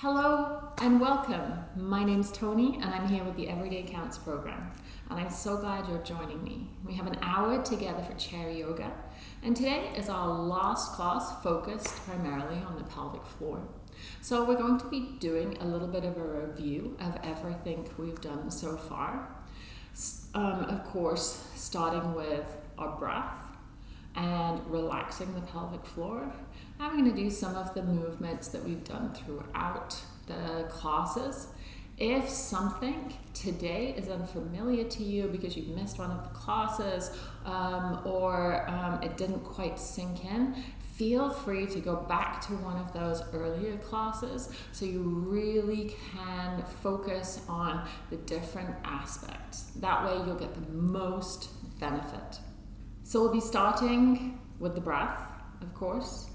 Hello and welcome. My name's Tony and I'm here with the Everyday Counts program. And I'm so glad you're joining me. We have an hour together for chair yoga. And today is our last class focused primarily on the pelvic floor. So we're going to be doing a little bit of a review of everything we've done so far. Um, of course, starting with our breath and relaxing the pelvic floor. I'm going to do some of the movements that we've done throughout the classes. If something today is unfamiliar to you because you've missed one of the classes um, or um, it didn't quite sink in, feel free to go back to one of those earlier classes so you really can focus on the different aspects. That way you'll get the most benefit. So we'll be starting with the breath, of course,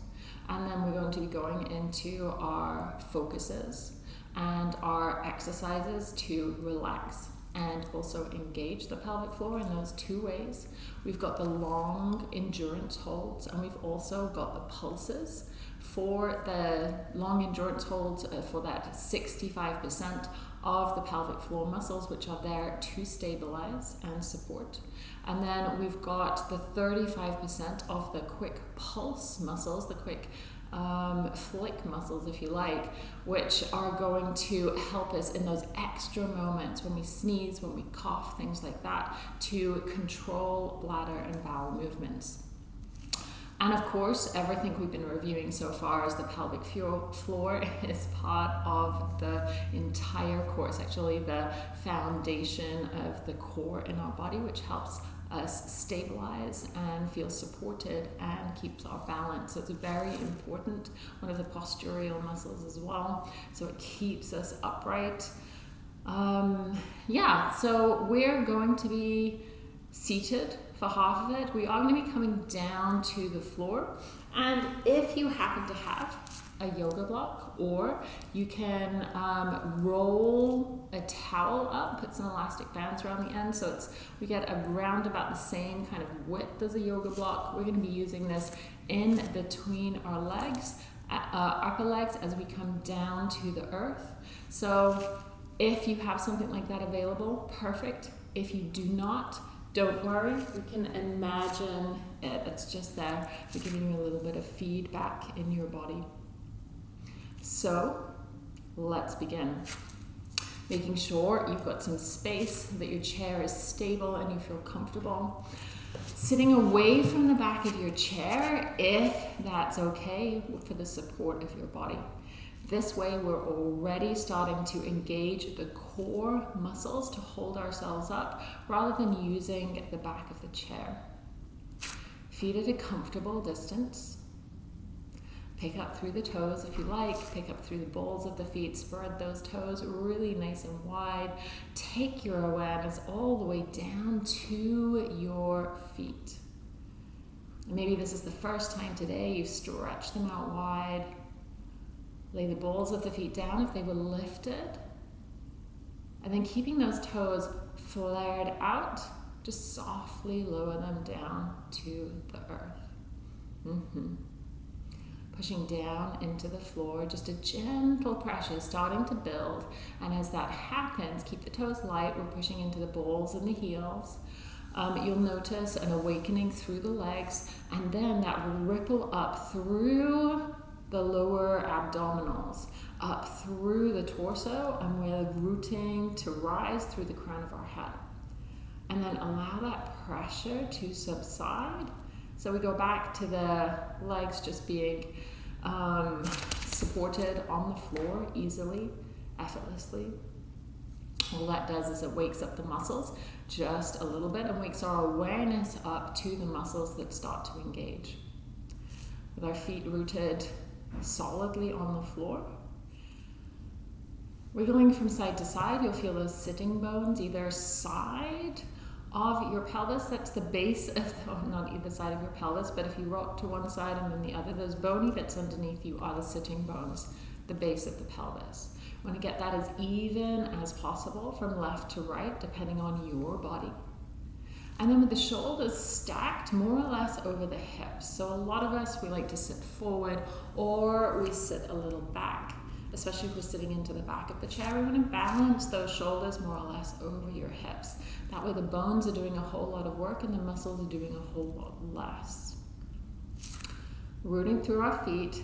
and then we're going to be going into our focuses and our exercises to relax and also engage the pelvic floor in those two ways. We've got the long endurance holds and we've also got the pulses. For the long endurance holds, uh, for that 65% of the pelvic floor muscles, which are there to stabilize and support. And then we've got the 35% of the quick pulse muscles, the quick um, flick muscles, if you like, which are going to help us in those extra moments when we sneeze, when we cough, things like that, to control bladder and bowel movements. And of course, everything we've been reviewing so far is the pelvic floor is part of the entire course, actually the foundation of the core in our body, which helps us stabilize and feel supported and keeps our balance. So it's very important, one of the postural muscles as well. So it keeps us upright. Um, yeah, so we're going to be seated for half of it. We are going to be coming down to the floor. And if you happen to have a yoga block or you can um, roll a towel up, put some elastic bands around the end so it's we get around about the same kind of width as a yoga block. We're going to be using this in between our legs, uh, upper legs as we come down to the earth. So if you have something like that available, perfect. If you do not, don't worry, we can imagine it. It's just there. We're giving you a little bit of feedback in your body. So let's begin. Making sure you've got some space, that your chair is stable and you feel comfortable. Sitting away from the back of your chair, if that's okay, for the support of your body. This way, we're already starting to engage the core muscles to hold ourselves up rather than using the back of the chair. Feet at a comfortable distance. Pick up through the toes if you like, pick up through the balls of the feet, spread those toes really nice and wide. Take your awareness all the way down to your feet. Maybe this is the first time today you stretch them out wide, Lay the balls of the feet down if they were lifted. And then keeping those toes flared out, just softly lower them down to the earth. Mm-hmm. Pushing down into the floor, just a gentle pressure starting to build. And as that happens, keep the toes light. We're pushing into the balls and the heels. Um, you'll notice an awakening through the legs, and then that will ripple up through the lower abdominals up through the torso and we're rooting to rise through the crown of our head. And then allow that pressure to subside. So we go back to the legs just being um, supported on the floor easily, effortlessly. All that does is it wakes up the muscles just a little bit and wakes our awareness up to the muscles that start to engage. With our feet rooted solidly on the floor. Wiggling from side to side, you'll feel those sitting bones either side of your pelvis. That's the base of, the, oh, not either side of your pelvis, but if you rock to one side and then the other, those bony bits underneath you are the sitting bones, the base of the pelvis. You want to get that as even as possible from left to right, depending on your body. And then with the shoulders stacked more or less over the hips. So a lot of us, we like to sit forward or we sit a little back. especially if we're sitting into the back of the chair, we want to balance those shoulders more or less over your hips. That way the bones are doing a whole lot of work and the muscles are doing a whole lot less. Rooting through our feet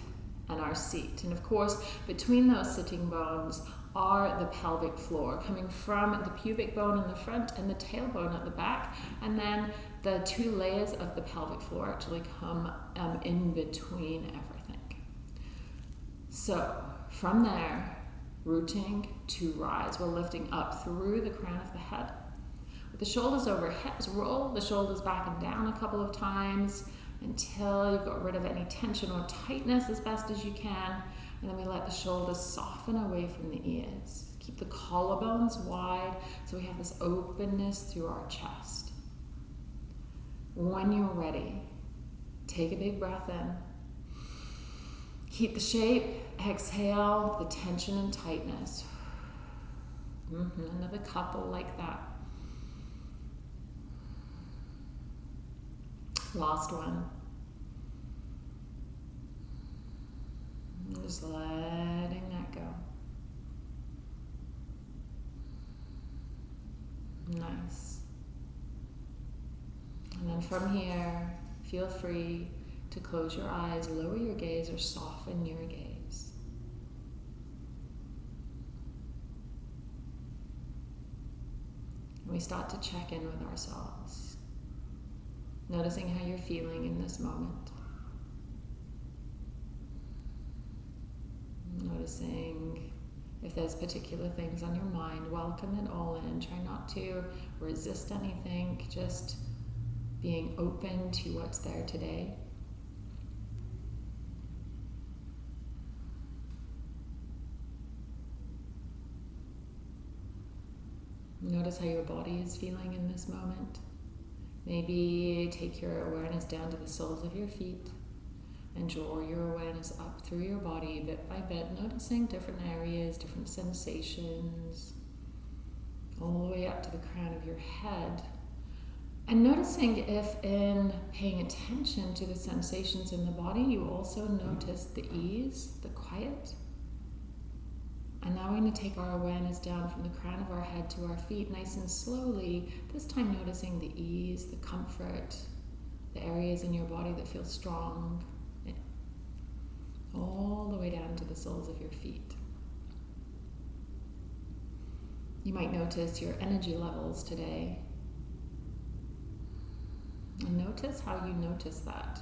and our seat. And of course, between those sitting bones are the pelvic floor, coming from the pubic bone in the front and the tailbone at the back. And then the two layers of the pelvic floor actually come um, in between everything. So from there, rooting to rise, we're lifting up through the crown of the head. The shoulders over hips, roll the shoulders back and down a couple of times until you've got rid of any tension or tightness as best as you can. And then we let the shoulders soften away from the ears. Keep the collarbones wide so we have this openness through our chest. When you're ready, take a big breath in. Keep the shape, exhale the tension and tightness. Mm-hmm. Another couple like that. Last one. Just letting that go. Nice. And then from here, feel free to close your eyes, lower your gaze, or soften your gaze. we start to check in with ourselves, noticing how you're feeling in this moment. Noticing if there's particular things on your mind, welcome it all in. Try not to resist anything, just being open to what's there today. Notice how your body is feeling in this moment. Maybe take your awareness down to the soles of your feet and draw your awareness up through your body bit by bit, noticing different areas, different sensations, all the way up to the crown of your head. And noticing if, in paying attention to the sensations in the body, you also notice the ease, the quiet. And now we're going to take our awareness down from the crown of our head to our feet, nice and slowly, this time noticing the ease, the comfort, the areas in your body that feel strong, eh, all the way down to the soles of your feet. You might notice your energy levels today. And notice how you notice that.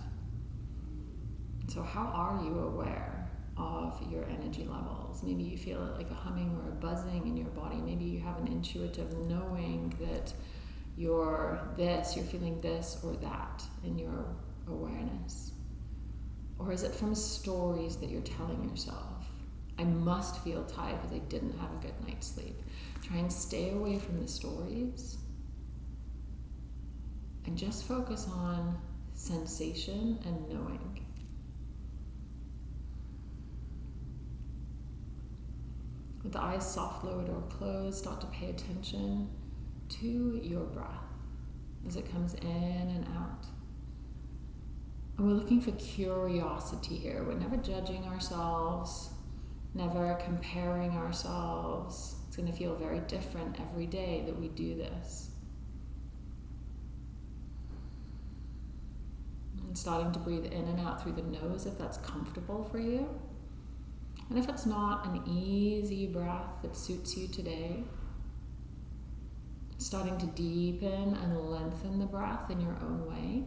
So, how are you aware of your energy levels? Maybe you feel like a humming or a buzzing in your body. Maybe you have an intuitive knowing that you're this, you're feeling this or that in your awareness. Or is it from stories that you're telling yourself? I must feel tired because I didn't have a good night's sleep. Try and stay away from the stories and just focus on sensation and knowing. With the eyes soft lowered or closed, start to pay attention to your breath as it comes in and out. And we're looking for curiosity here. We're never judging ourselves, never comparing ourselves. It's going to feel very different every day that we do this. And starting to breathe in and out through the nose if that's comfortable for you. And if it's not an easy breath that suits you today, starting to deepen and lengthen the breath in your own way.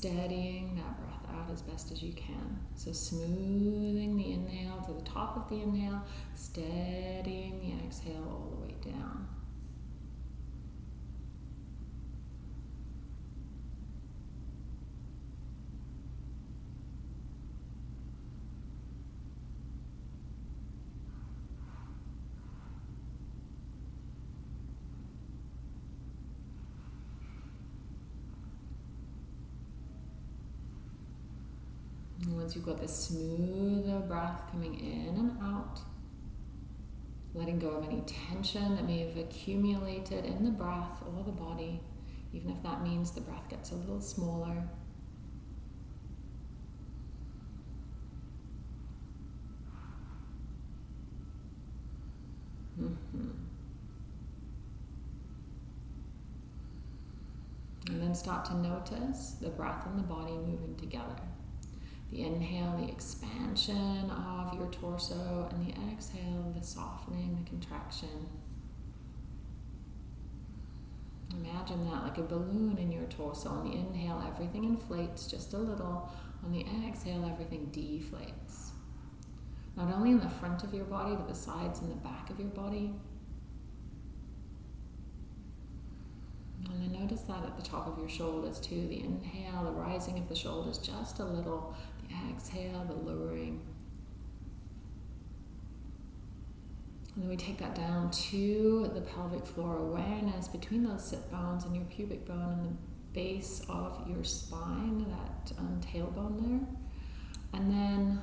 steadying that breath out as best as you can. So smoothing the inhale to the top of the inhale, steadying the exhale all the way down. You've got this smoother breath coming in and out, letting go of any tension that may have accumulated in the breath or the body, even if that means the breath gets a little smaller. Mm-hmm. And then start to notice the breath and the body moving together. The inhale, the expansion of your torso, and the exhale, the softening, the contraction. Imagine that like a balloon in your torso. On the inhale, everything inflates just a little. On the exhale, everything deflates. Not only in the front of your body, but the sides and the back of your body. And then notice that at the top of your shoulders too. The inhale, the rising of the shoulders just a little. Exhale, the lowering. And then we take that down to the pelvic floor awareness between those sit bones and your pubic bone and the base of your spine, that um, tailbone there. And then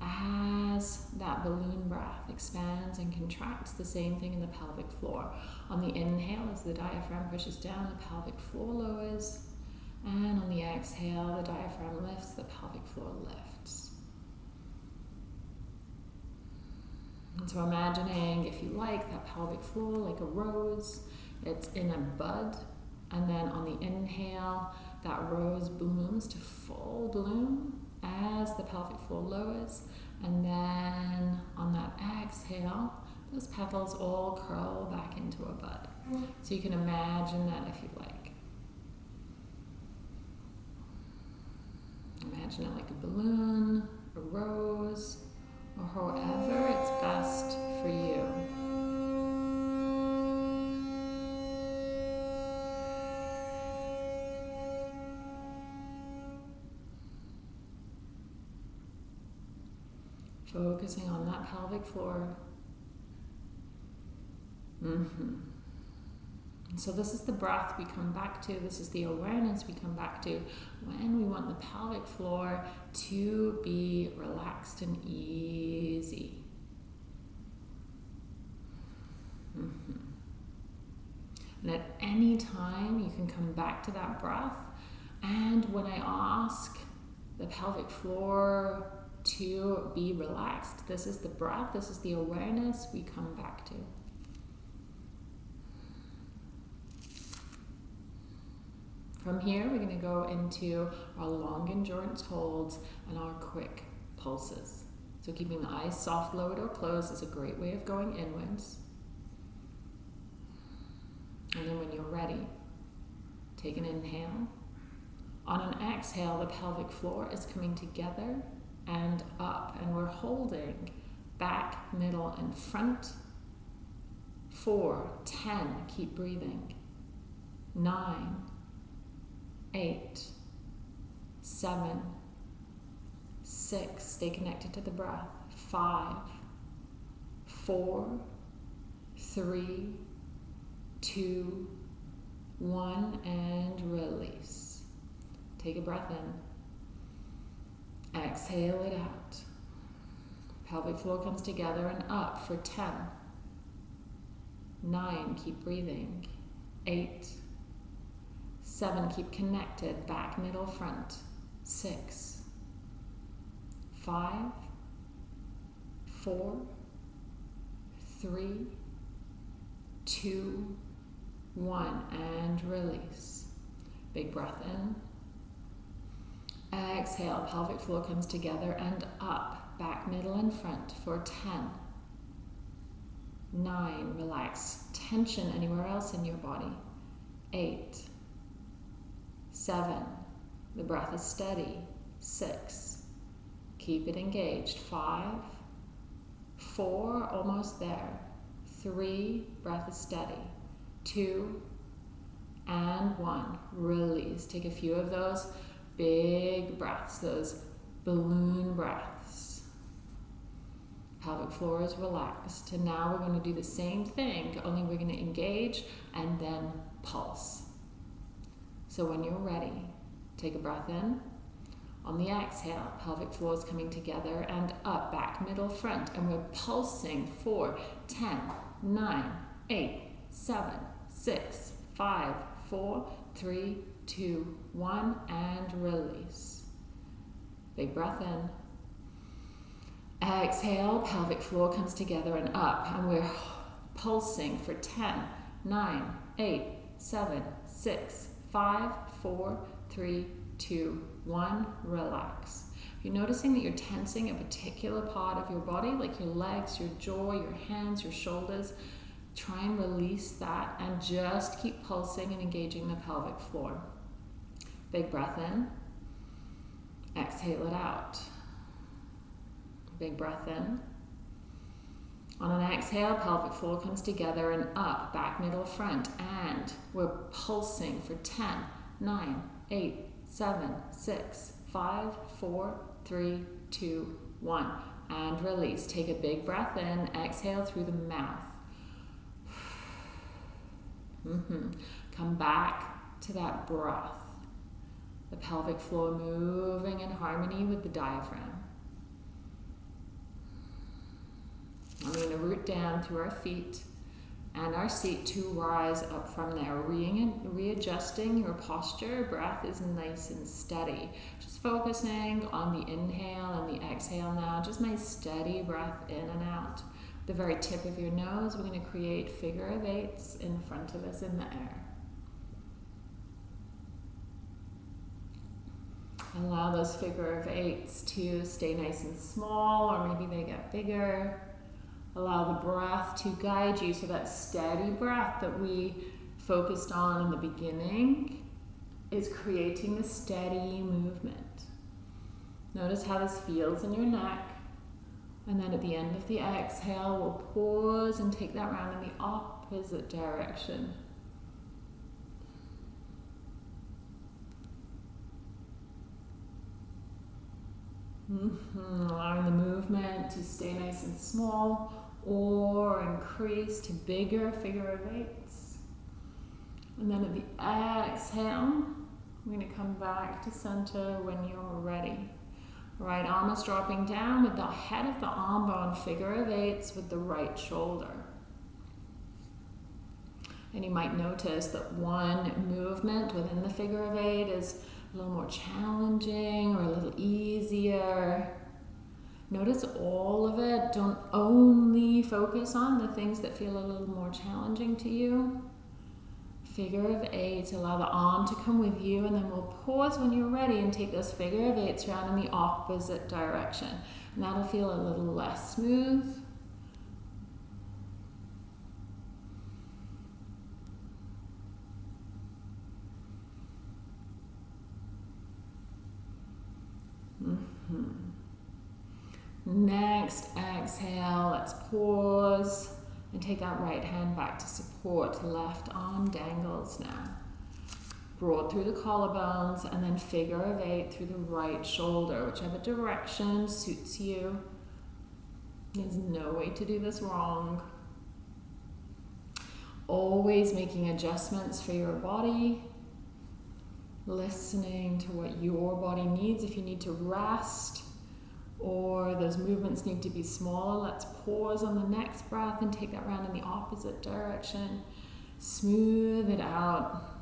as that balloon breath expands and contracts, the same thing in the pelvic floor. On the inhale, as the diaphragm pushes down, the pelvic floor lowers. And on the exhale, the diaphragm lifts, the pelvic floor lifts. And so imagining, if you like, that pelvic floor like a rose, it's in a bud. And then on the inhale, that rose blooms to full bloom as the pelvic floor lowers. And then on that exhale, those petals all curl back into a bud. So you can imagine that if you like. Imagine it like a balloon, a rose, or however it's best for you. Focusing on that pelvic floor. Mm-hmm. So this is the breath we come back to. This is the awareness we come back to when we want the pelvic floor to be relaxed and easy. Mm-hmm. And at any time, you can come back to that breath. And when I ask the pelvic floor to be relaxed, this is the breath, this is the awareness we come back to. From here, we're going to go into our long endurance holds and our quick pulses. So keeping the eyes soft, lowered, or closed is a great way of going inwards. And then when you're ready, take an inhale. On an exhale, the pelvic floor is coming together and up, and we're holding back, middle, and front. Four, ten, keep breathing. Nine, eight, seven, six, stay connected to the breath, five, four, three, two, one, and release. Take a breath in. Exhale it out. Pelvic floor comes together and up for 10. Nine, keep breathing. Eight, Seven, keep connected, back, middle, front. Six, five, four, three, two, one, and release. Big breath in. Exhale, pelvic floor comes together and up, back, middle, and front for 10. Nine, relax tension anywhere else in your body. Eight, Seven, the breath is steady. Six, keep it engaged. Five, four, almost there. Three, breath is steady. Two, and one. Release. Take a few of those big breaths, those balloon breaths. Pelvic floor is relaxed. And now we're going to do the same thing, only we're going to engage and then pulse. So when you're ready, take a breath in. On the exhale, pelvic floor is coming together and up, back, middle, front. And we're pulsing for 10, 9, 8, 7, 6, 5, 4, 3, 2, 1, and release. Big breath in. Exhale, pelvic floor comes together and up, and we're pulsing for 10, 9, 8, 7, 6, 5, 4, 3, 2, 1. Relax. If you're noticing that you're tensing a particular part of your body, like your legs, your jaw, your hands, your shoulders, try and release that and just keep pulsing and engaging the pelvic floor. Big breath in. Exhale it out. Big breath in. On an exhale, pelvic floor comes together and up, back, middle, front, and we're pulsing for 10, 9, 8, 7, 6, 5, 4, 3, 2, 1. And release. Take a big breath in, exhale through the mouth. Mm-hmm. Come back to that breath. The pelvic floor moving in harmony with the diaphragm. I'm going to root down through our feet and our seat to rise up from there. Re readjusting your posture, breath is nice and steady. Just focusing on the inhale and the exhale now. Just nice steady breath in and out. The very tip of your nose, we're going to create figure of eights in front of us in the air. Allow those figure of eights to stay nice and small, or maybe they get bigger. Allow the breath to guide you. So that steady breath that we focused on in the beginning is creating the steady movement. Notice how this feels in your neck. And then at the end of the exhale, we'll pause and take that round in the opposite direction. Mm -hmm. Allowing the movement to stay nice and small or increase to bigger figure of eights. And then at the exhale, we're going to come back to center when you're ready. Right arm is dropping down with the head of the arm bone figure of eights with the right shoulder. And you might notice that one movement within the figure of eight is a little more challenging or a little easier. Notice all of it. Don't only focus on the things that feel a little more challenging to you. Figure of eight, allow the arm to come with you, and then we'll pause when you're ready and take those figure of eights around in the opposite direction. And that'll feel a little less smooth. Mm -hmm. Next, exhale, let's pause and take that right hand back to support. Left arm dangles now. Broad through the collarbones and then figure of eight through the right shoulder, whichever direction suits you. There's no way to do this wrong. Always making adjustments for your body. Listening to what your body needs. If you need to rest, or those movements need to be smaller, let's pause on the next breath and take that round in the opposite direction. Smooth it out.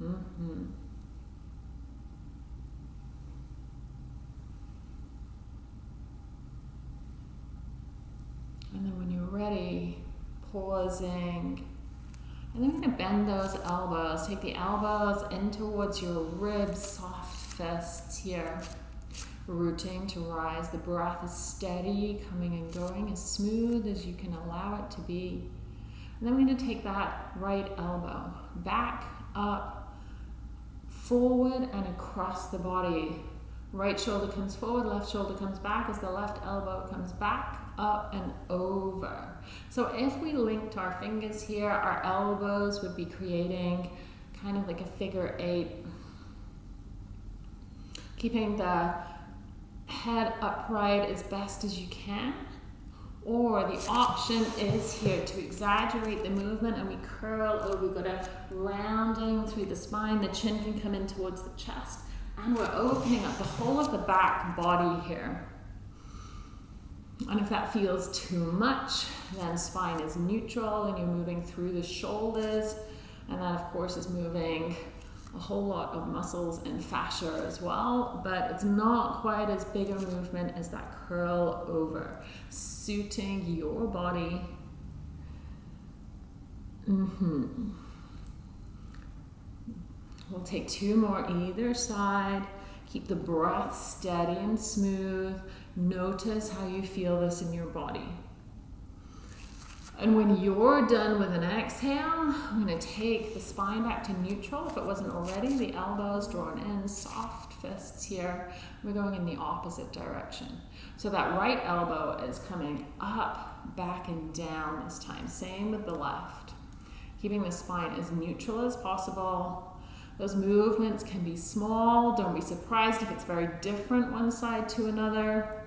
Mm-hmm. And then when you're ready, pausing. And then we're going to bend those elbows. Take the elbows in towards your ribs, soft fists here. Rooting to rise. The breath is steady, coming and going as smooth as you can allow it to be. And then we're to take that right elbow back, up, forward, and across the body. Right shoulder comes forward, left shoulder comes back as the left elbow comes back, up, and over. So if we linked our fingers here, our elbows would be creating kind of like a figure eight. Keeping the head upright as best as you can. Or the option is here to exaggerate the movement and we curl over. We've got a rounding through the spine. The chin can come in towards the chest. And we're opening up the whole of the back body here. And if that feels too much, then spine is neutral and you're moving through the shoulders. And that, of course, is moving a whole lot of muscles and fascia as well, but it's not quite as big a movement as that curl over, suiting your body. Mm-hmm. We'll take two more either side. Keep the breath steady and smooth. Notice how you feel this in your body. And when you're done with an exhale, I'm going to take the spine back to neutral if it wasn't already. The elbows drawn in, soft fists here. We're going in the opposite direction. So that right elbow is coming up, back, and down this time. Same with the left. Keeping the spine as neutral as possible. Those movements can be small. Don't be surprised if it's very different one side to another.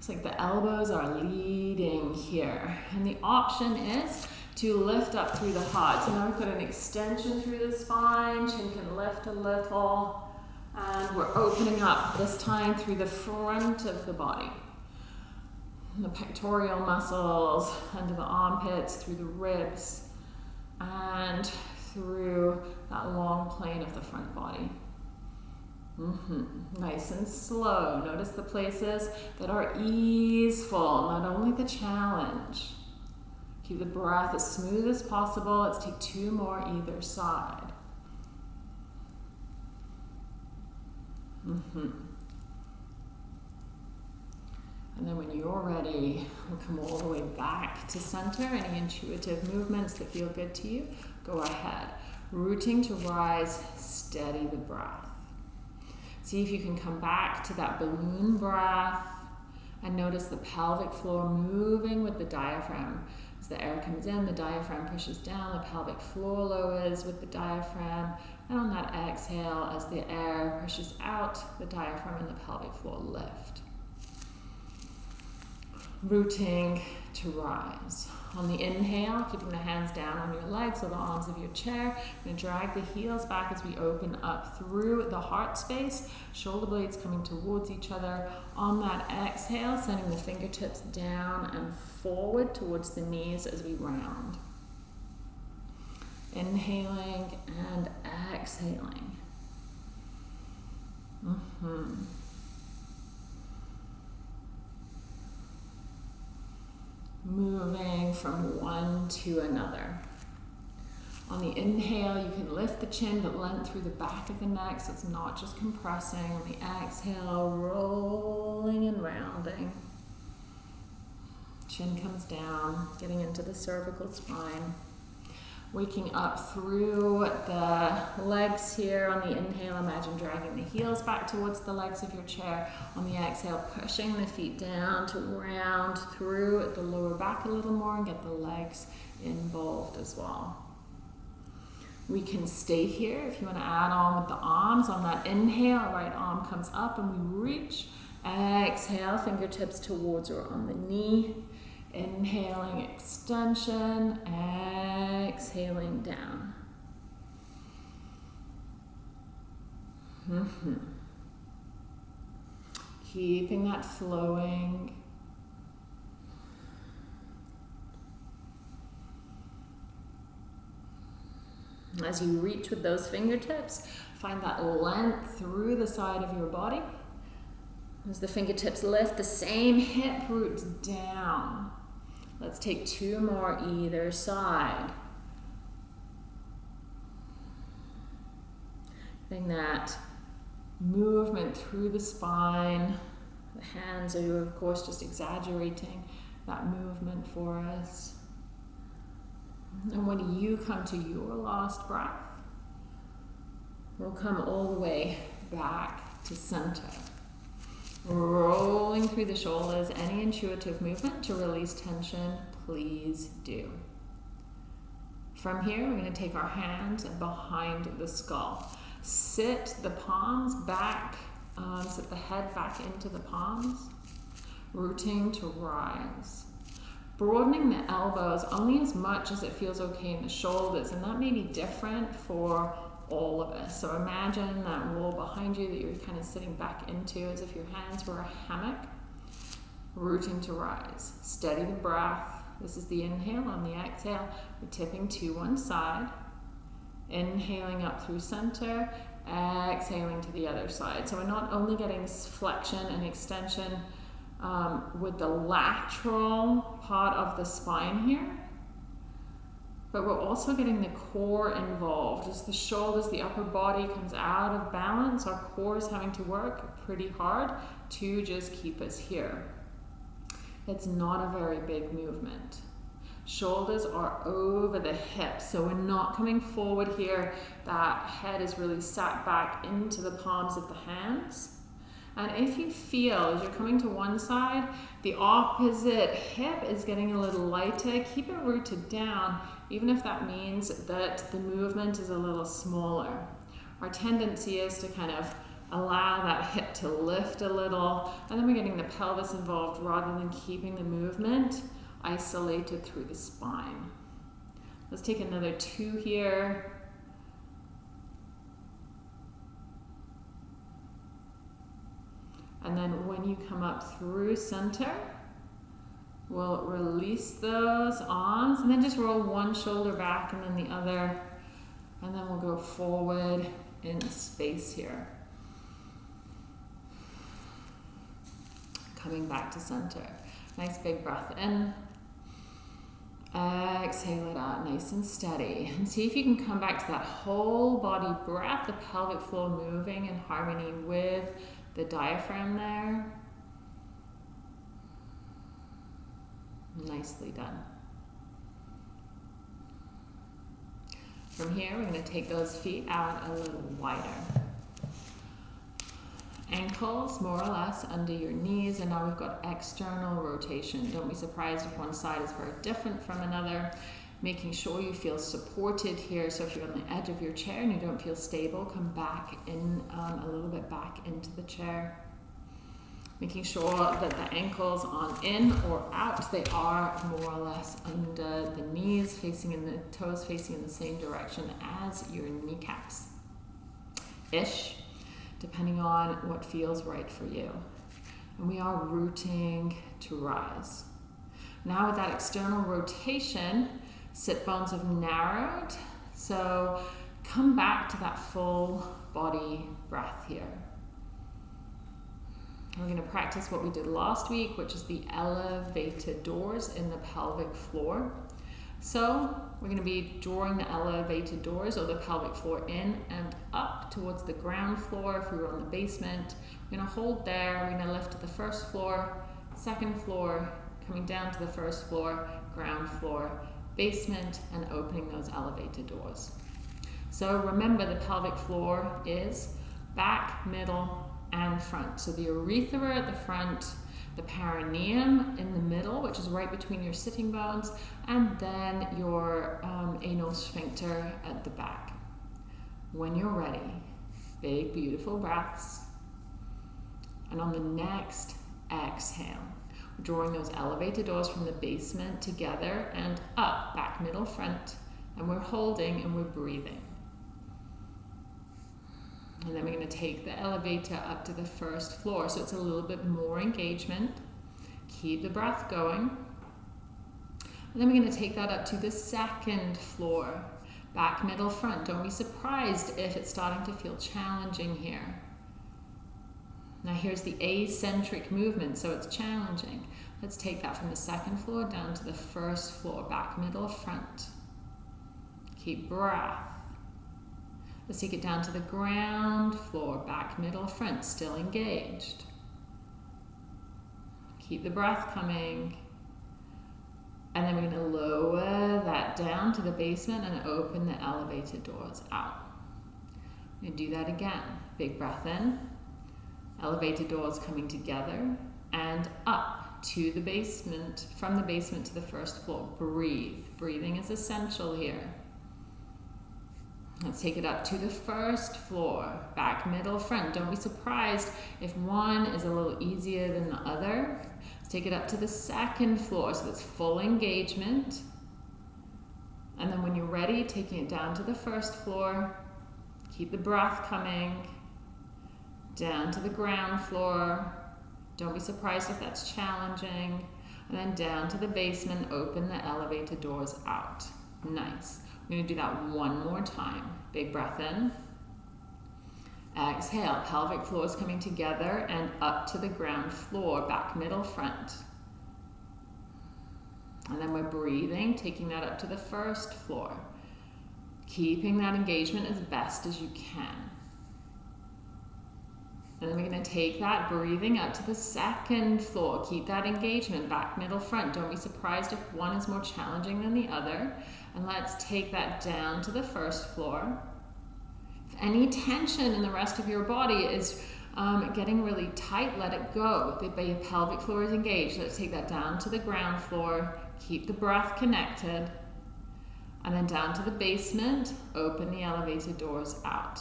It's like the elbows are leading here. And the option is to lift up through the heart. So now we've got an extension through the spine, chin can lift a little. And we're opening up, this time through the front of the body. The pectoral muscles, under the armpits, through the ribs, and through that long plane of the front body. Mm-hmm. Nice and slow. Notice the places that are easeful, not only the challenge. Keep the breath as smooth as possible. Let's take two more either side. Mm-hmm. And then when you're ready, we'll come all the way back to center. Any intuitive movements that feel good to you, go ahead. Rooting to rise, steady the breath. See if you can come back to that balloon breath and notice the pelvic floor moving with the diaphragm. As the air comes in, the diaphragm pushes down, the pelvic floor lowers with the diaphragm, and on that exhale, as the air pushes out, the diaphragm and the pelvic floor lift. Rooting to rise. On the inhale, keeping the hands down on your legs or the arms of your chair. I'm going to drag the heels back as we open up through the heart space. Shoulder blades coming towards each other. On that exhale, sending the fingertips down and forward towards the knees as we round. Inhaling and exhaling. Mm-hmm. Moving from one to another. On the inhale, you can lift the chin but length through the back of the neck so it's not just compressing. On the exhale, rolling and rounding. Chin comes down, getting into the cervical spine. Waking up through the legs here. On the inhale, imagine dragging the heels back towards the legs of your chair. On the exhale, pushing the feet down to round through the lower back a little more and get the legs involved as well. We can stay here if you want to add on with the arms. On that inhale, right arm comes up and we reach. Exhale, fingertips towards or on the knee. Inhaling extension, exhaling down. Mm-hmm. Keeping that flowing. As you reach with those fingertips, find that length through the side of your body. As the fingertips lift, the same hip roots down. Let's take two more either side. Getting that movement through the spine. The hands are, of course, just exaggerating that movement for us. And when you come to your last breath, we'll come all the way back to center. Rolling through the shoulders, any intuitive movement to release tension, please do. From here, we're going to take our hands behind the skull. Sit the palms back, um, sit the head back into the palms. rooting to rise. Broadening the elbows only as much as it feels okay in the shoulders, and that may be different for all of us. So imagine that wall behind you that you're kind of sitting back into as if your hands were a hammock, rooting to rise. Steady the breath. This is the inhale. On the exhale, we're tipping to one side. Inhaling up through center, exhaling to the other side. So we're not only getting flexion and extension um, with the lateral part of the spine here, but we're also getting the core involved. As the shoulders, the upper body comes out of balance, our core is having to work pretty hard to just keep us here. It's not a very big movement. Shoulders are over the hips, so we're not coming forward here. That head is really sat back into the palms of the hands. And if you feel as you're coming to one side, the opposite hip is getting a little lighter, keep it rooted down, even if that means that the movement is a little smaller. Our tendency is to kind of allow that hip to lift a little, and then we're getting the pelvis involved rather than keeping the movement isolated through the spine. Let's take another two here. And then when you come up through center, we'll release those arms and then just roll one shoulder back and then the other. And then we'll go forward in space here. Coming back to center. Nice big breath in. Exhale it out nice and steady. And see if you can come back to that whole body breath, the pelvic floor moving in harmony with the diaphragm there. Nicely done. From here, we're going to take those feet out a little wider. Ankles more or less under your knees, and now we've got external rotation. Don't be surprised if one side is very different from another. Making sure you feel supported here. So if you're on the edge of your chair and you don't feel stable, come back in um, a little bit back into the chair. Making sure that the ankles on in or out, they are more or less under the knees, facing in the toes facing in the same direction as your kneecaps. Ish depending on what feels right for you. And we are rooting to rise. Now with that external rotation, sit bones have narrowed. So come back to that full body breath here. We're going to practice what we did last week, which is the elevated doors in the pelvic floor. So we're going to be drawing the elevated doors or the pelvic floor in and up towards the ground floor if we were on the basement. We're going to hold there, we're going to lift to the first floor, second floor, coming down to the first floor, ground floor, basement, and opening those elevated doors. So remember the pelvic floor is back, middle, and front. So the urethra at the front, the perineum in the middle, which is right between your sitting bones, and then your um, anal sphincter at the back. When you're ready, big, beautiful breaths. And on the next exhale, drawing those elevated doors from the basement together and up, back, middle, front. And we're holding and we're breathing. And then we're going to take the elevator up to the first floor. So it's a little bit more engagement. Keep the breath going. And then we're going to take that up to the second floor. Back, middle, front. Don't be surprised if it's starting to feel challenging here. Now here's the eccentric movement, so it's challenging. Let's take that from the second floor down to the first floor. Back, middle, front. Keep breath. Let's take it down to the ground floor, back, middle, front, still engaged. Keep the breath coming. And then we're going to lower that down to the basement and open the elevated doors out. To do that again. Big breath in. Elevated doors coming together and up to the basement, from the basement to the first floor. Breathe. Breathing is essential here. Let's take it up to the first floor, back, middle, front. Don't be surprised if one is a little easier than the other. Let's take it up to the second floor, so that's full engagement. And then when you're ready, taking it down to the first floor. Keep the breath coming. Down to the ground floor. Don't be surprised if that's challenging. And then down to the basement, open the elevator doors out. Nice. We're going to do that one more time. Big breath in. Exhale, pelvic floor is coming together and up to the ground floor, back, middle, front. And then we're breathing, taking that up to the first floor. Keeping that engagement as best as you can. And then we're going to take that breathing up to the second floor. Keep that engagement, back, middle, front. Don't be surprised if one is more challenging than the other. And let's take that down to the first floor If any tension in the rest of your body is um, getting really tight, let it go. The pelvic floor is engaged. Let's take that down to the ground floor. Keep the breath connected. And then down to the basement, open the elevator doors out.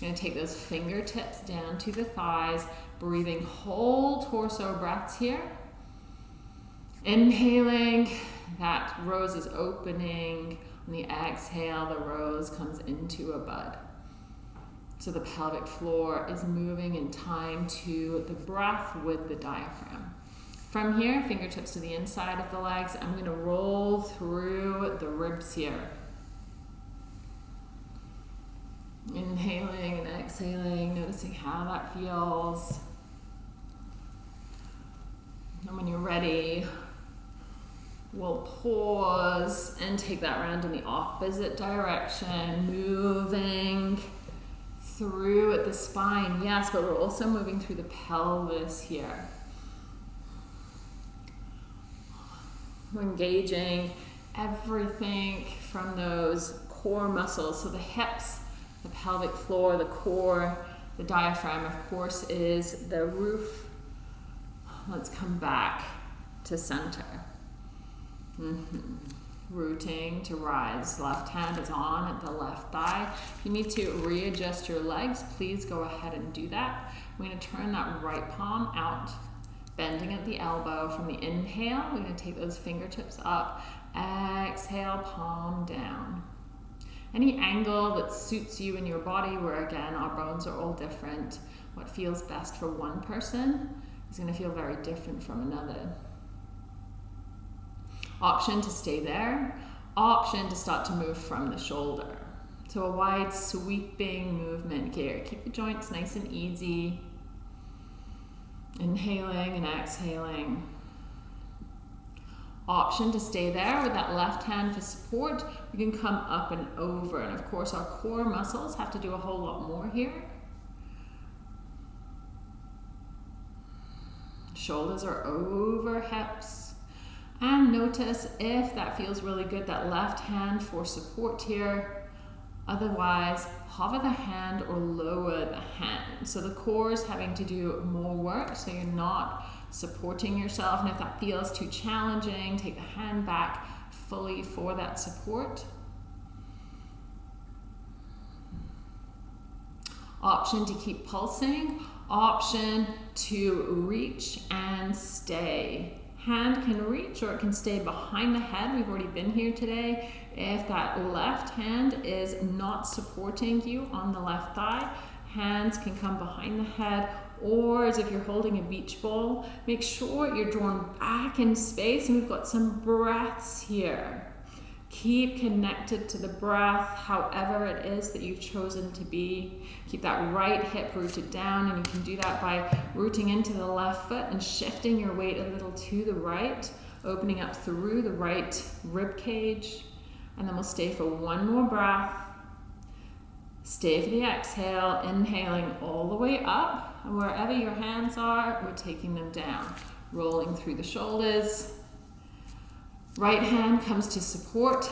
Going to take those fingertips down to the thighs, breathing whole torso breaths here. Inhaling, that rose is opening. On the exhale, the rose comes into a bud. So the pelvic floor is moving in time to the breath with the diaphragm. From here, fingertips to the inside of the legs, I'm going to roll through the ribs here. Inhaling and exhaling, noticing how that feels. And when you're ready, we'll pause and take that round in the opposite direction, moving through the spine, yes, but we're also moving through the pelvis here. We're engaging everything from those core muscles. So the hips, the pelvic floor, the core, the diaphragm, of course, is the roof. Let's come back to center. Mm -hmm rooting to rise. Left hand is on at the left thigh. If you need to readjust your legs, please go ahead and do that. We're going to turn that right palm out, bending at the elbow. From the inhale, we're going to take those fingertips up. Exhale, palm down. Any angle that suits you in your body, where again, our bones are all different. What feels best for one person is going to feel very different from another. Option to stay there. Option to start to move from the shoulder. So a wide sweeping movement here. Keep the joints nice and easy. Inhaling and exhaling. Option to stay there with that left hand for support. You can come up and over. And of course our core muscles have to do a whole lot more here. Shoulders are over hips. And notice if that feels really good, that left hand for support here. Otherwise, hover the hand or lower the hand. So the core is having to do more work, so you're not supporting yourself. And if that feels too challenging, take the hand back fully for that support. Option to keep pulsing, option to reach and stay hand can reach or it can stay behind the head. We've already been here today. If that left hand is not supporting you on the left thigh, hands can come behind the head or as if you're holding a beach ball, make sure you're drawn back in space and we've got some breaths here. Keep connected to the breath, however it is that you've chosen to be. Keep that right hip rooted down, and you can do that by rooting into the left foot and shifting your weight a little to the right, opening up through the right rib cage. And then we'll stay for one more breath. Stay for the exhale, inhaling all the way up. And wherever your hands are, we're taking them down, rolling through the shoulders Right hand comes to support,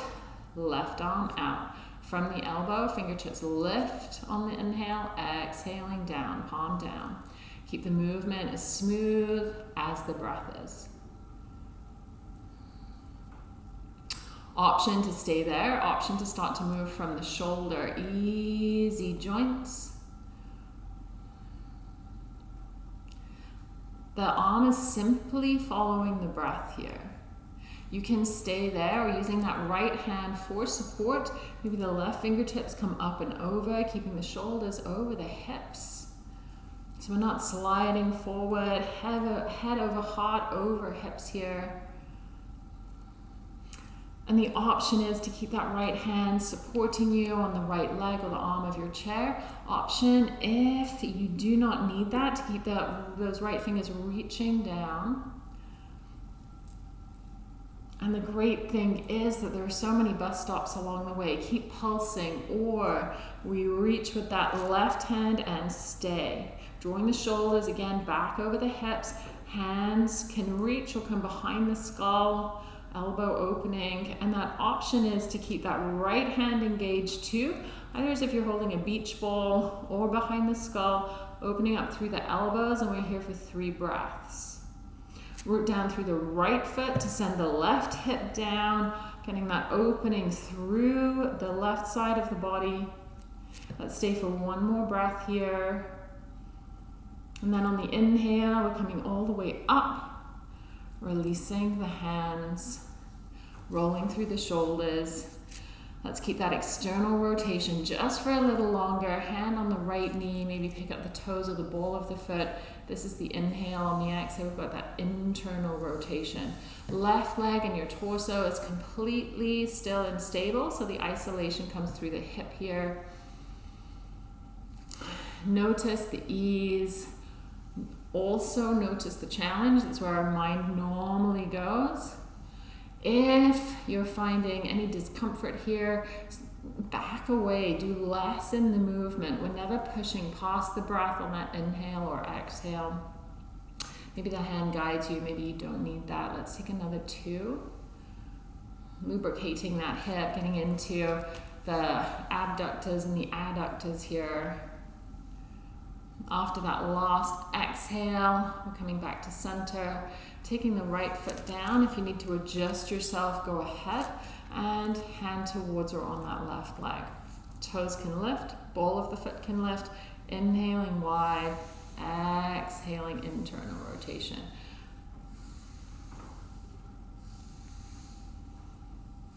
left arm out. From the elbow, fingertips lift on the inhale, exhaling down, palm down. Keep the movement as smooth as the breath is. Option to stay there, option to start to move from the shoulder. Easy joints. The arm is simply following the breath here. You can stay there or using that right hand for support. Maybe the left fingertips come up and over, keeping the shoulders over the hips. So we're not sliding forward, head, head over heart over hips here. And the option is to keep that right hand supporting you on the right leg or the arm of your chair. Option, if you do not need that, to keep that, those right fingers reaching down. And the great thing is that there are so many bus stops along the way. Keep pulsing, or we reach with that left hand and stay. Drawing the shoulders again back over the hips. Hands can reach or come behind the skull elbow opening. And that option is to keep that right hand engaged too. Either as if you're holding a beach ball or behind the skull, opening up through the elbows. And we're here for three breaths. Root down through the right foot to send the left hip down, getting that opening through the left side of the body. Let's stay for one more breath here. And then on the inhale, we're coming all the way up Releasing the hands, rolling through the shoulders. Let's keep that external rotation just for a little longer. Hand on the right knee, maybe pick up the toes or the ball of the foot. This is the inhale. On the exhale, we've got that internal rotation. Left leg and your torso is completely still and stable, so the isolation comes through the hip here. Notice the ease also notice the challenge. That's where our mind normally goes. If you're finding any discomfort here, back away, do less in the movement. We're never pushing past the breath on that inhale or exhale. Maybe the hand guides you, maybe you don't need that. Let's take another two. Lubricating that hip, getting into the abductors and the adductors here. After that last exhale, we're coming back to center, taking the right foot down. If you need to adjust yourself, go ahead and hand towards or on that left leg. Toes can lift, ball of the foot can lift, inhaling wide, exhaling internal rotation.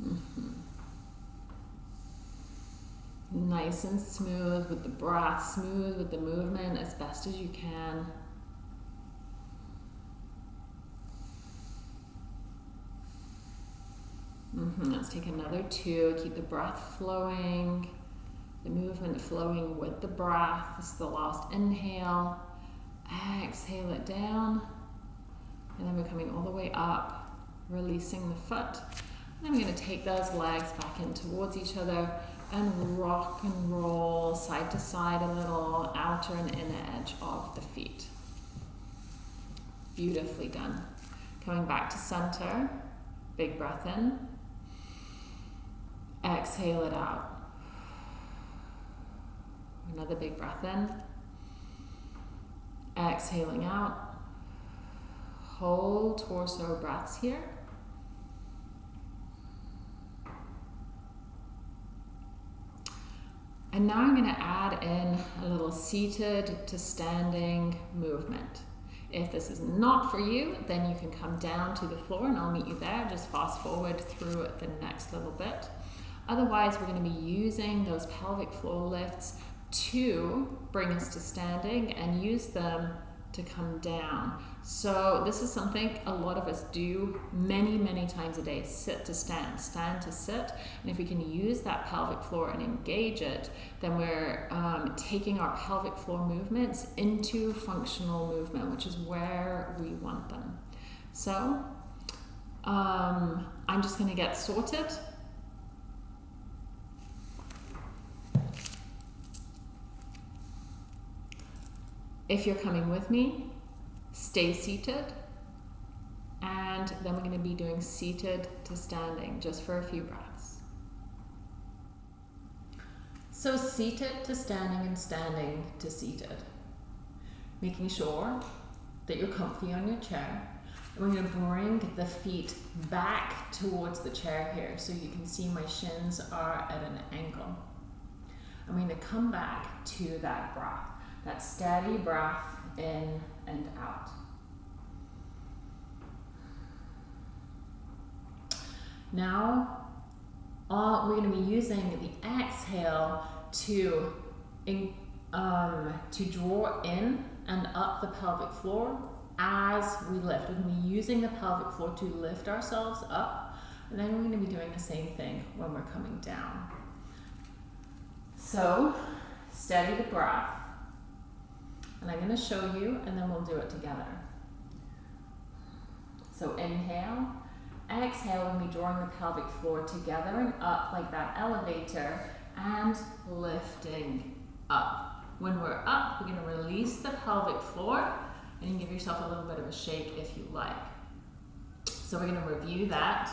Mm -hmm nice and smooth with the breath, smooth with the movement as best as you can. Mm -hmm. Let's take another two. Keep the breath flowing, the movement flowing with the breath. This is the last inhale. Exhale it down. And then we're coming all the way up, releasing the foot. We're going to take those legs back in towards each other and rock and roll side to side a little, outer and inner edge of the feet. Beautifully done. Coming back to center, big breath in. Exhale it out. Another big breath in. Exhaling out. Whole torso breaths here. And now I'm going to add in a little seated to standing movement. If this is not for you, then you can come down to the floor and I'll meet you there. Just fast forward through the next little bit. Otherwise, we're going to be using those pelvic floor lifts to bring us to standing and use them to come down. So this is something a lot of us do many, many times a day, sit to stand, stand to sit. And if we can use that pelvic floor and engage it, then we're um, taking our pelvic floor movements into functional movement, which is where we want them. So um, I'm just gonna get sorted. If you're coming with me, stay seated. And then we're going to be doing seated to standing just for a few breaths. So seated to standing and standing to seated. Making sure that you're comfy on your chair. And we're going to bring the feet back towards the chair here so you can see my shins are at an angle. I'm going to come back to that breath. That steady breath in and out. Now, all, we're going to be using the exhale to, in, um, to draw in and up the pelvic floor as we lift. We're going to be using the pelvic floor to lift ourselves up. And then we're going to be doing the same thing when we're coming down. So, steady the breath. And I'm going to show you, and then we'll do it together. So inhale, exhale, and we drawing the pelvic floor together and up like that elevator, and lifting up. When we're up, we're going to release the pelvic floor, and give yourself a little bit of a shake if you like. So we're going to review that.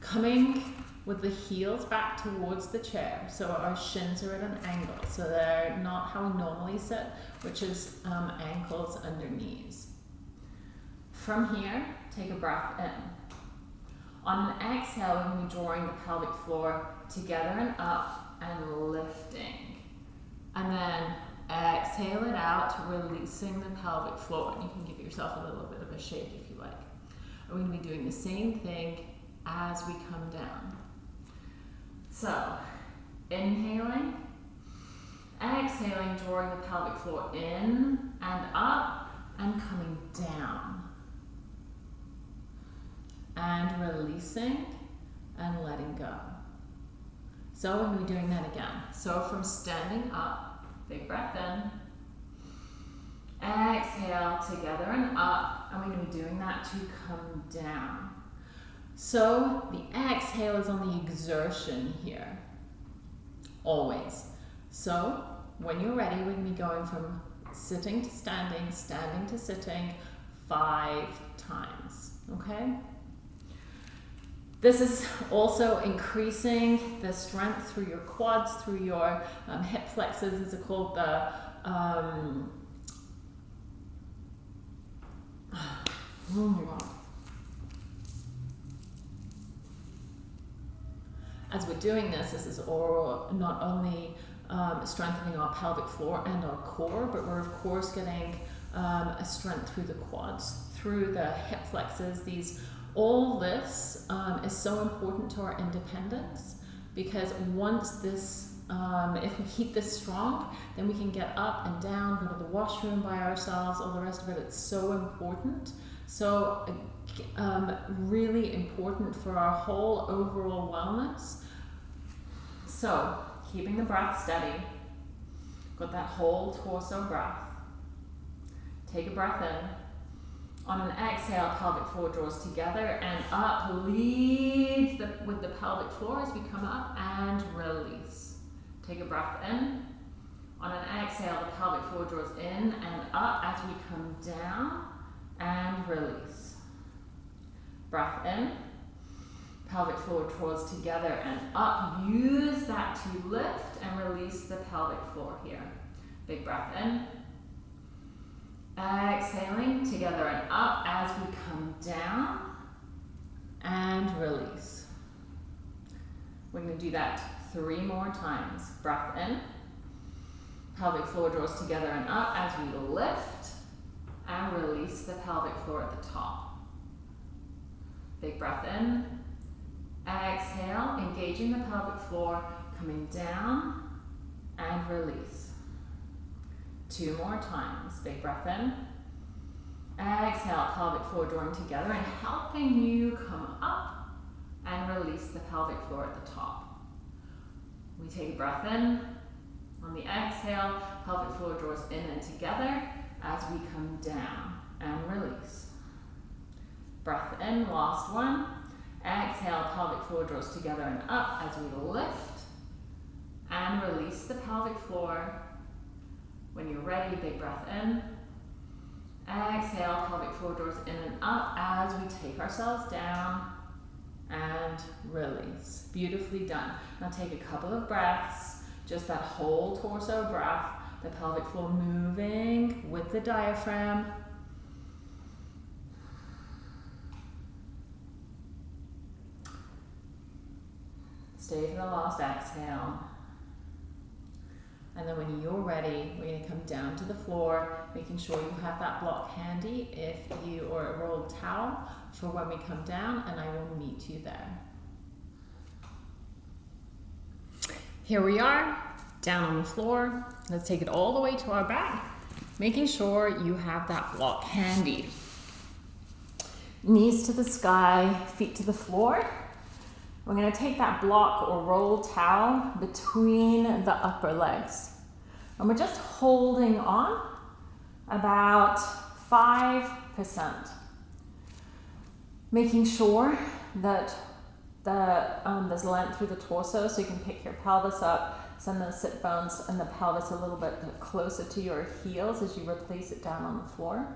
Coming with the heels back towards the chair. So our shins are at an angle. So they're not how we normally sit, which is um, ankles under knees. From here, take a breath in. On an exhale, we're going to be drawing the pelvic floor together and up and lifting. And then exhale it out, releasing the pelvic floor. And you can give yourself a little bit of a shake if you like. We're going to be doing the same thing as we come down. So, inhaling, exhaling, drawing the pelvic floor in and up and coming down and releasing and letting go. So we're going to be doing that again. So from standing up, big breath in, exhale together and up, and we're going to be doing that to come down. So the exhale is on the exertion here, always. So when you're ready, we're going to be going from sitting to standing, standing to sitting five times, okay? This is also increasing the strength through your quads, through your um, hip flexors, is it called the um, oh my god. As we're doing this, this is all not only um, strengthening our pelvic floor and our core, but we're of course getting um, a strength through the quads, through the hip flexors, these all this um, is so important to our independence because once this, um, if we keep this strong, then we can get up and down, go to the washroom by ourselves, all the rest of it. It's so important. So, um, really important for our whole overall wellness. So, keeping the breath steady, got that whole torso breath. Take a breath in. On an exhale, pelvic floor draws together and up, leads the, with the pelvic floor as we come up and release. Take a breath in. On an exhale, the pelvic floor draws in and up as we come down and release. Breath in. Pelvic floor draws together and up. Use that to lift and release the pelvic floor here. Big breath in. Exhaling together and up as we come down and release. We're going to do that three more times. Breath in. Pelvic floor draws together and up as we lift and release the pelvic floor at the top. Big breath in. Exhale, engaging the pelvic floor, coming down and release. Two more times. Big breath in. Exhale, pelvic floor drawing together and helping you come up and release the pelvic floor at the top. We take a breath in. On the exhale, pelvic floor draws in and together as we come down and release. Breath in, last one. Exhale, pelvic floor draws together and up as we lift and release the pelvic floor when you're ready, big breath in. Exhale, pelvic floor draws in and up as we take ourselves down and release. Beautifully done. Now take a couple of breaths, just that whole torso breath, the pelvic floor moving with the diaphragm. Stay for the last exhale. And then when you're ready, we're going to come down to the floor, making sure you have that block handy if you or a rolled towel for when we come down, and I will meet you there. Here we are, down on the floor. Let's take it all the way to our back, making sure you have that block handy. Knees to the sky, feet to the floor. We're going to take that block or roll towel between the upper legs. And we're just holding on about 5%. Making sure that the, um, there's length through the torso so you can pick your pelvis up, send the sit bones and the pelvis a little bit closer to your heels as you replace it down on the floor.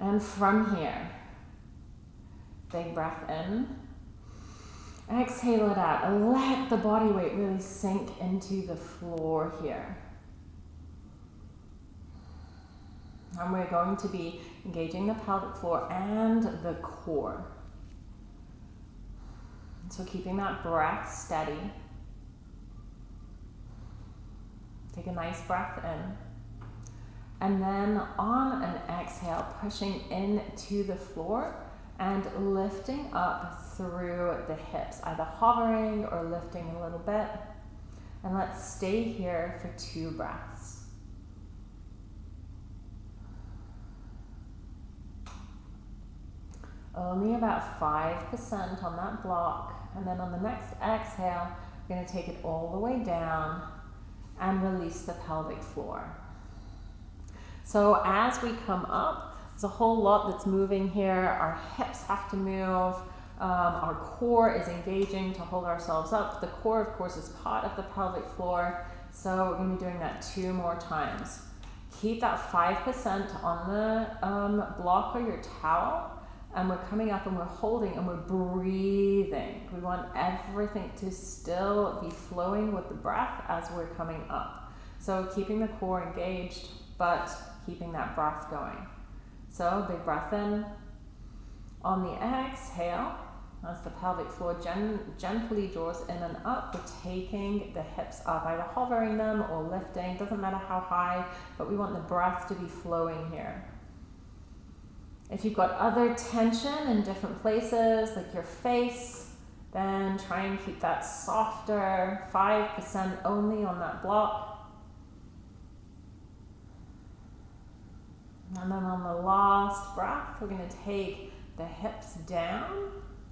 And from here, big breath in. Exhale it out let the body weight really sink into the floor here. And we're going to be engaging the pelvic floor and the core. So keeping that breath steady. Take a nice breath in. And then on an exhale, pushing into the floor and lifting up through the hips, either hovering or lifting a little bit. And let's stay here for two breaths. Only about 5% on that block. And then on the next exhale, we're going to take it all the way down and release the pelvic floor. So as we come up, there's a whole lot that's moving here. Our hips have to move. Um, our core is engaging to hold ourselves up. The core, of course, is part of the pelvic floor. So we're going to be doing that two more times. Keep that 5% on the um, block or your towel. And we're coming up and we're holding and we're breathing. We want everything to still be flowing with the breath as we're coming up. So keeping the core engaged, but keeping that breath going. So big breath in. On the exhale, as the pelvic floor gen gently draws in and up, we're taking the hips up, either hovering them or lifting, doesn't matter how high, but we want the breath to be flowing here. If you've got other tension in different places, like your face, then try and keep that softer, 5% only on that block. And then on the last breath, we're going to take the hips down,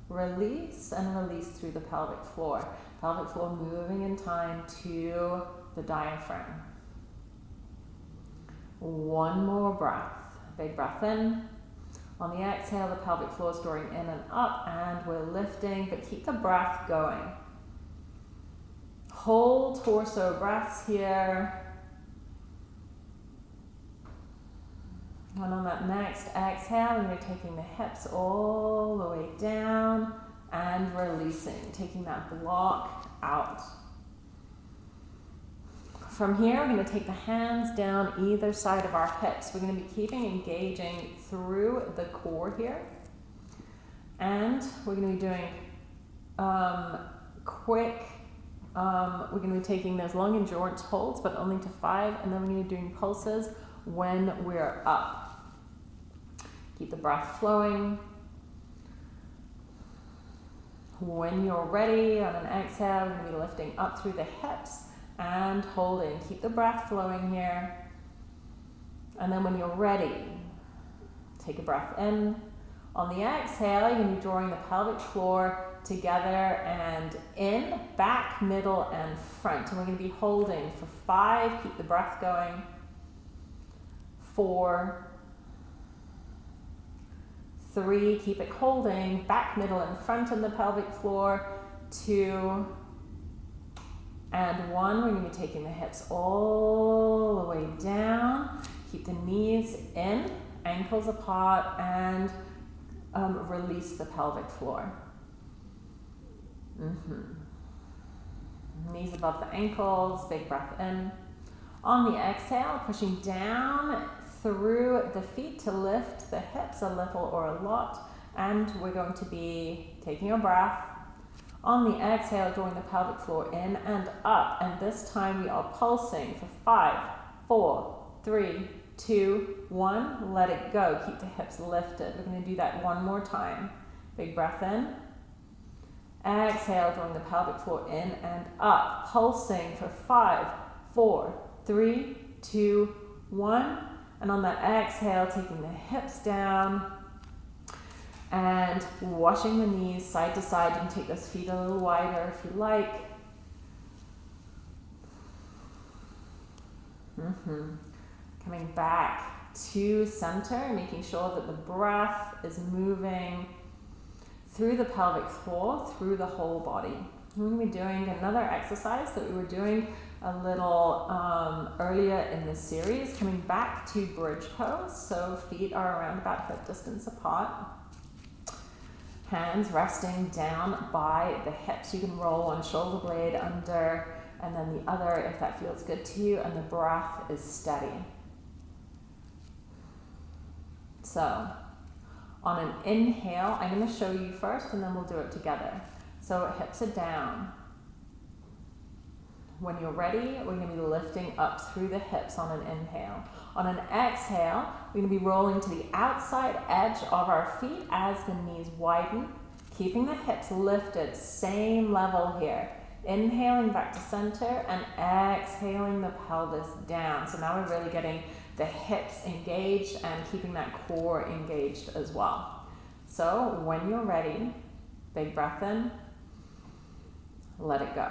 release, and release through the pelvic floor. Pelvic floor moving in time to the diaphragm. One more breath. Big breath in. On the exhale, the pelvic floor is drawing in and up, and we're lifting, but keep the breath going. Whole torso breaths here. And on that next exhale, you're taking the hips all the way down and releasing, taking that block out. From here, we're going to take the hands down either side of our hips. We're going to be keeping engaging through the core here. And we're going to be doing um, quick, um, we're going to be taking those long endurance holds, but only to five, and then we're going to be doing pulses when we're up. Keep the breath flowing. When you're ready, on an exhale, you're going to be lifting up through the hips and holding. Keep the breath flowing here. And then when you're ready, take a breath in. On the exhale, you're going to be drawing the pelvic floor together and in, back, middle, and front. And we're going to be holding for five. Keep the breath going. Four, Three, keep it holding, back, middle, and front on the pelvic floor. Two, and one. We're going to be taking the hips all the way down. Keep the knees in, ankles apart, and um, release the pelvic floor. Mm -hmm. Knees above the ankles, big breath in. On the exhale, pushing down through the feet to lift the hips a little or a lot. And we're going to be taking a breath. On the exhale, drawing the pelvic floor in and up. And this time we are pulsing for five, four, three, two, one. Let it go. Keep the hips lifted. We're going to do that one more time. Big breath in. Exhale, drawing the pelvic floor in and up. Pulsing for five, four, three, two, one. And on that exhale, taking the hips down and washing the knees side to side. You can take those feet a little wider if you like. Mm-hmm. Coming back to center, making sure that the breath is moving through the pelvic floor, through the whole body. We're going to be doing another exercise that we were doing a little um, earlier in the series, coming back to bridge pose. So feet are around about hip distance apart. Hands resting down by the hips. You can roll one shoulder blade under and then the other if that feels good to you, and the breath is steady. So, on an inhale, I'm going to show you first and then we'll do it together. So, hips are down. When you're ready, we're to be lifting up through the hips on an inhale. On an exhale, we're to be rolling to the outside edge of our feet as the knees widen, keeping the hips lifted, same level here. Inhaling back to center and exhaling the pelvis down. So now we're really getting the hips engaged and keeping that core engaged as well. So when you're ready, big breath in, let it go.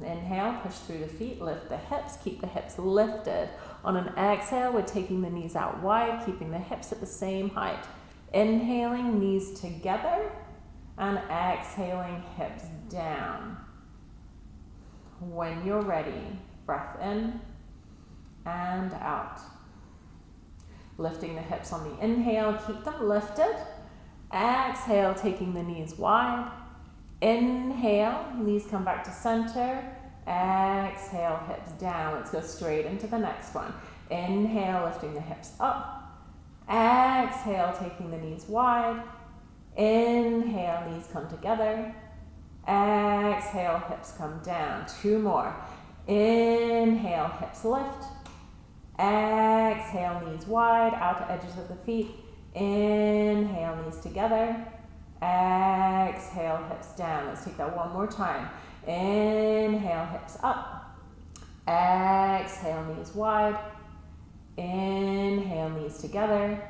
Inhale, push through the feet, lift the hips, keep the hips lifted. On an exhale, we're taking the knees out wide, keeping the hips at the same height. Inhaling, knees together, and exhaling, hips down. When you're ready, breath in and out. Lifting the hips on the inhale, keep them lifted. Exhale, taking the knees wide. Inhale, knees come back to center. Exhale, hips down. Let's go straight into the next one. Inhale, lifting the hips up. Exhale, taking the knees wide. Inhale, knees come together. Exhale, hips come down. Two more. Inhale, hips lift. Exhale, knees wide, outer edges of the feet. Inhale, knees together. Exhale, hips down. Let's take that one more time. Inhale, hips up. Exhale, knees wide. Inhale, knees together.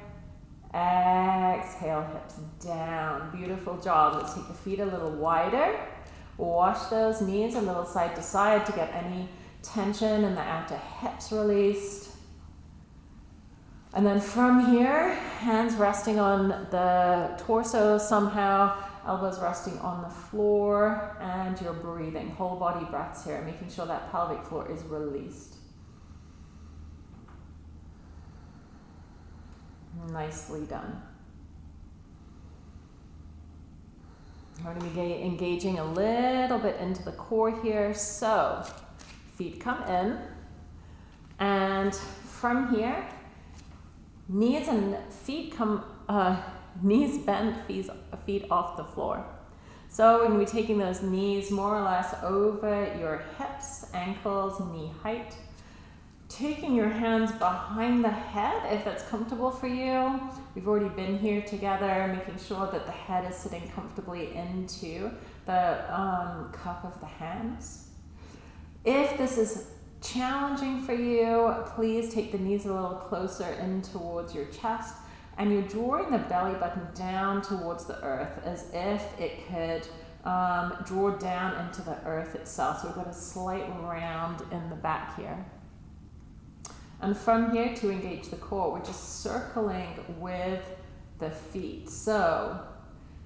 Exhale, hips down. Beautiful job. Let's take the feet a little wider. Wash those knees a little side to side to get any tension in the outer hips released. And then from here, hands resting on the torso somehow, elbows resting on the floor, and you're breathing. Whole body breaths here, making sure that pelvic floor is released. Nicely done. We're going to be engaging a little bit into the core here. So, feet come in, and from here, Knees and feet come, uh, knees bent, feet, feet off the floor. So we're going to be taking those knees more or less over your hips, ankles, knee height. Taking your hands behind the head if that's comfortable for you. We've already been here together, making sure that the head is sitting comfortably into the um, cup of the hands. If this is challenging for you, please take the knees a little closer in towards your chest and you're drawing the belly button down towards the earth as if it could um, draw down into the earth itself. So we've got a slight round in the back here. And from here to engage the core, we're just circling with the feet. So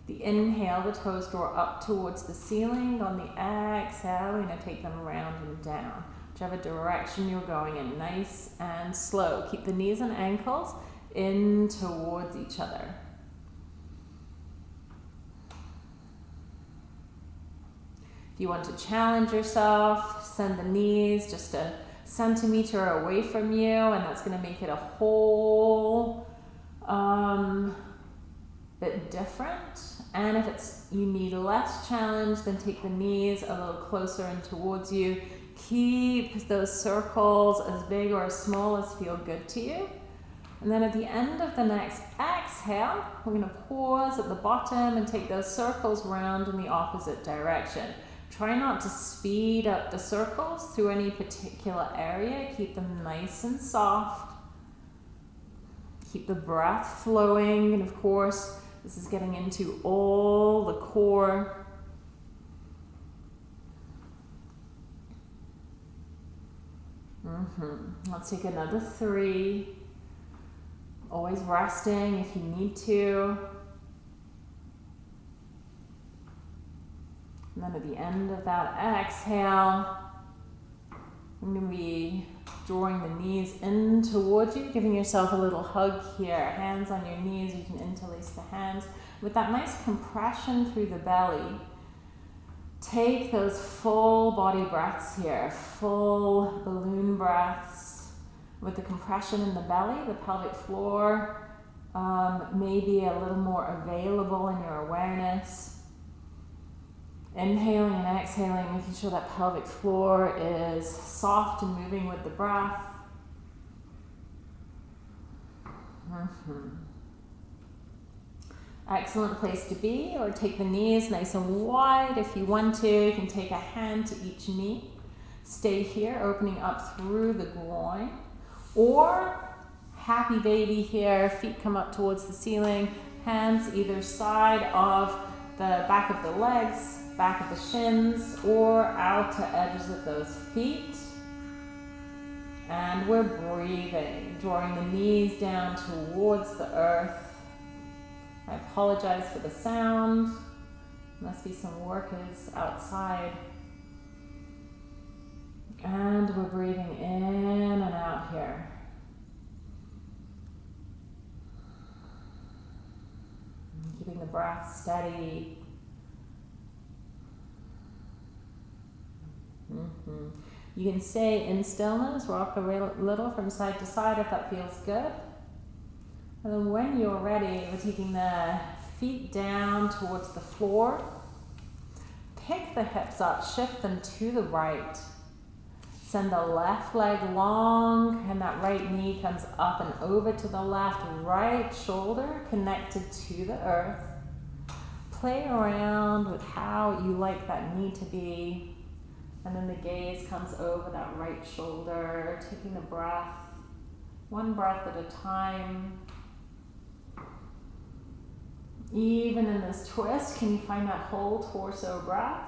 the inhale, the toes draw up towards the ceiling. On the exhale, we're going to take them round and down whichever direction you're going in, nice and slow. Keep the knees and ankles in towards each other. If you want to challenge yourself, send the knees just a centimeter away from you, and that's going to make it a whole um, bit different And if it's you need less challenge, then take the knees a little closer and towards you. Keep those circles as big or as small as feel good to you. And then at the end of the next exhale, we're going to pause at the bottom and take those circles round in the opposite direction. Try not to speed up the circles through any particular area. Keep them nice and soft. Keep the breath flowing. And of course, this is getting into all the core. Mm-hmm. Let's take another three. Always resting if you need to. And then at the end of that exhale, I'm going to be drawing the knees in towards you, giving yourself a little hug here. Hands on your knees, you can interlace the hands. With that nice compression through the belly, take those full body breaths here, full balloon breaths with the compression in the belly, the pelvic floor um, may be a little more available in your awareness. Inhaling and exhaling, making sure that pelvic floor is soft and moving with the breath. Mm-hmm. Excellent place to be, or take the knees nice and wide if you want to. You can take a hand to each knee. Stay here, opening up through the groin. Or happy baby here, feet come up towards the ceiling, hands either side of the back of the legs, back of the shins, or outer edges of those feet. And we're breathing, drawing the knees down towards the earth. I apologize for the sound. Must be some workers outside. And we're breathing in and out here. Keeping the breath steady. Mm-hmm. You can stay in stillness, rock a little from side to side if that feels good. And then when you're ready, we're taking the feet down towards the floor. Pick the hips up, shift them to the right. Send the left leg long and that right knee comes up and over to the left. Right shoulder connected to the earth. Play around with how you like that knee to be. And then the gaze comes over that right shoulder, taking a breath, one breath at a time. Even in this twist, can you find that whole torso breath?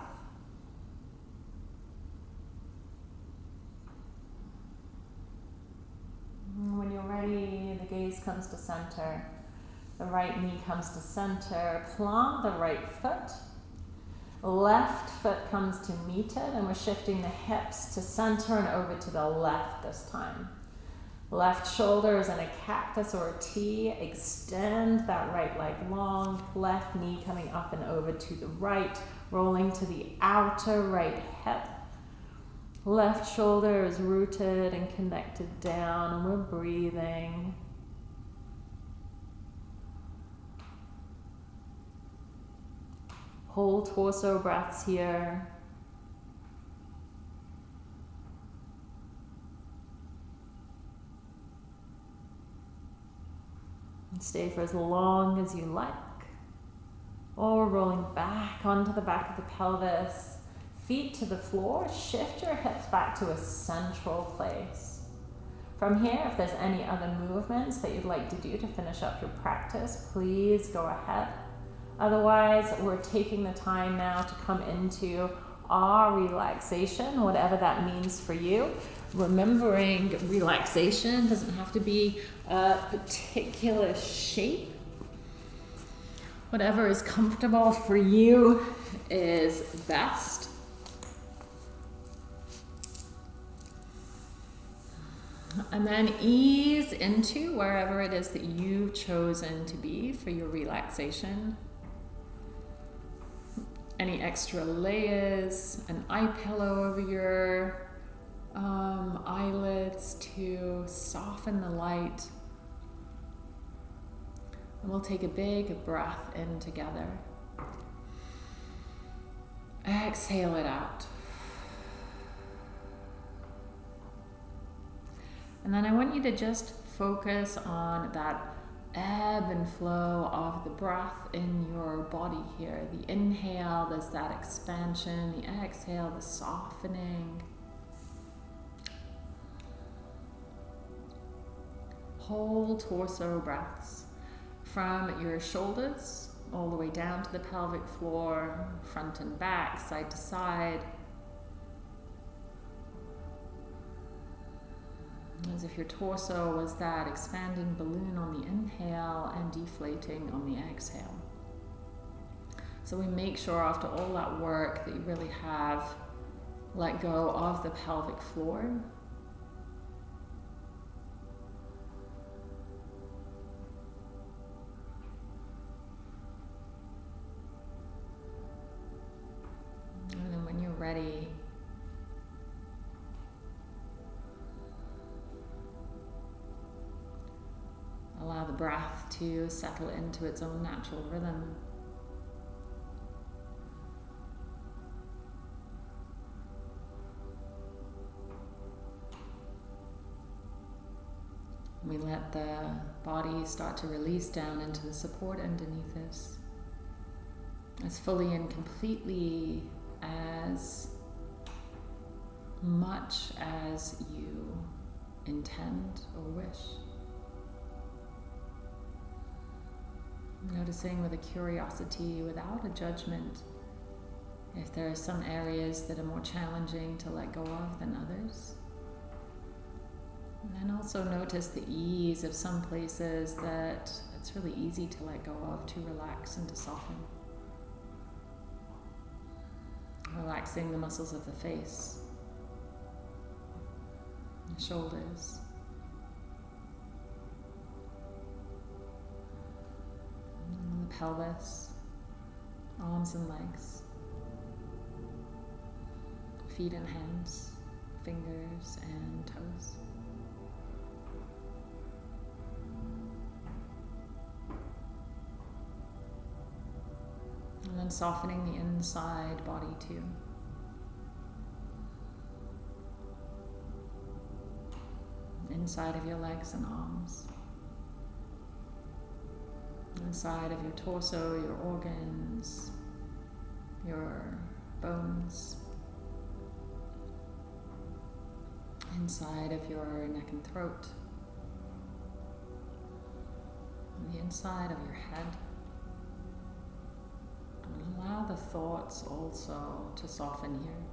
Mm, when you're ready, the gaze comes to center. The right knee comes to center. Plant the right foot. Left foot comes to meet it, and we're shifting the hips to center and over to the left this time. Left shoulder is in a cactus or a T. Extend that right leg long. Left knee coming up and over to the right, rolling to the outer right hip. Left shoulder is rooted and connected down, and we're breathing. Whole torso breaths here. Stay for as long as you like. Or rolling back onto the back of the pelvis feet to the floor, shift your hips back to a central place. From here, if there's any other movements that you'd like to do to finish up your practice, please go ahead. Otherwise, we're taking the time now to come into our relaxation, whatever that means for you. Remembering relaxation doesn't have to be a particular shape. Whatever is comfortable for you is best. And then ease into wherever it is that you've chosen to be for your relaxation. Any extra layers, an eye pillow over your um, eyelids to soften the light. And we'll take a big breath in together. Exhale it out. And then I want you to just focus on that ebb and flow of the breath in your body here. The inhale, there's that expansion. The exhale, the softening. Whole torso breaths from your shoulders all the way down to the pelvic floor, front and back, side to side. As if your torso was that expanding balloon on the inhale and deflating on the exhale. So we make sure after all that work that you really have let go of the pelvic floor. And then when you're ready, Allow the breath to settle into its own natural rhythm. We let the body start to release down into the support underneath us as fully and completely as much as you intend or wish. Noticing with a curiosity without a judgment if there are some areas that are more challenging to let go of than others. And then also notice the ease of some places that it's really easy to let go of, to relax and to soften. Relaxing the muscles of the face, the shoulders. Pelvis, arms and legs, feet and hands, fingers and toes. And then softening the inside body too. Inside of your legs and arms inside of your torso, your organs, your bones, inside of your neck and throat, the inside of your head. And allow the thoughts also to soften here.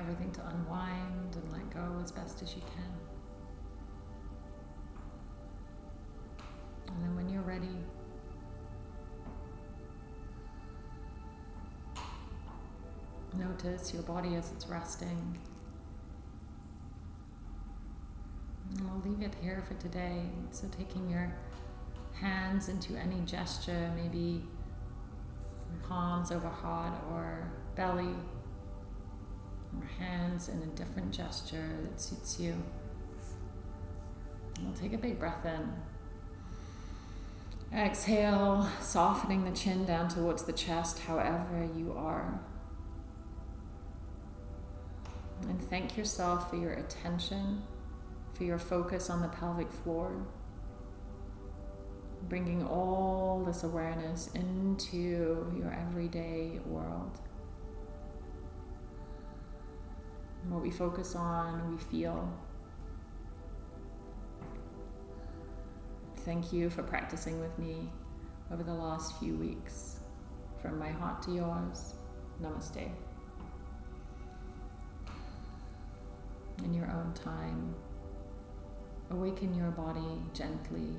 Everything to unwind and let go as best as you can. And then when you're ready, notice your body as it's resting. And we'll leave it here for today. So taking your hands into any gesture, maybe palms over heart or belly hands in a different gesture that suits you. we'll take a big breath in. Exhale, softening the chin down towards the chest, however you are. And thank yourself for your attention, for your focus on the pelvic floor. Bringing all this awareness into your everyday world. what we focus on, we feel. Thank you for practicing with me over the last few weeks. From my heart to yours, namaste. In your own time, awaken your body gently